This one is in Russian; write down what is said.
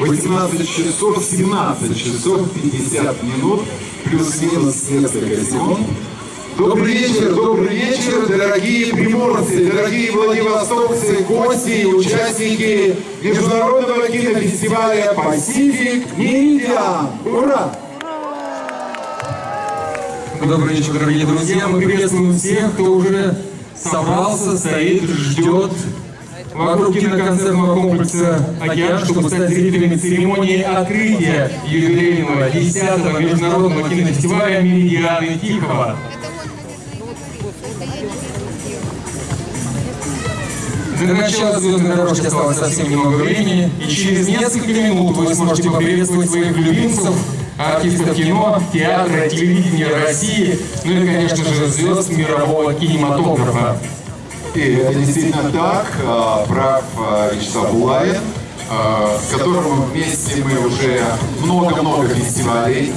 18 часов 17 часов 50 минут, плюс-минус несколько секунд. Добрый вечер, добрый вечер, дорогие приморцы, дорогие владивостокцы, гости и участники Международного кинофестиваля «Пасифик Мидиан». Ура! Добрый вечер, дорогие друзья. Мы приветствуем всех, кто уже собрался, стоит, ждет вокруг киноконцертного комплекса «Океан», чтобы стать зрителями церемонии открытия юбилейного 10-го международного кинофестиваля «Меридианы Тихого». До начала звездной дорожки осталось совсем немного времени, и через несколько минут вы сможете поприветствовать своих любимцев, артистов кино, театра, телевидения России, ну и, конечно же, звезд мирового кинематографа. И это действительно так, а, прав а, Вячеслав Булавин, а, с которым вместе мы уже много-много фестивалей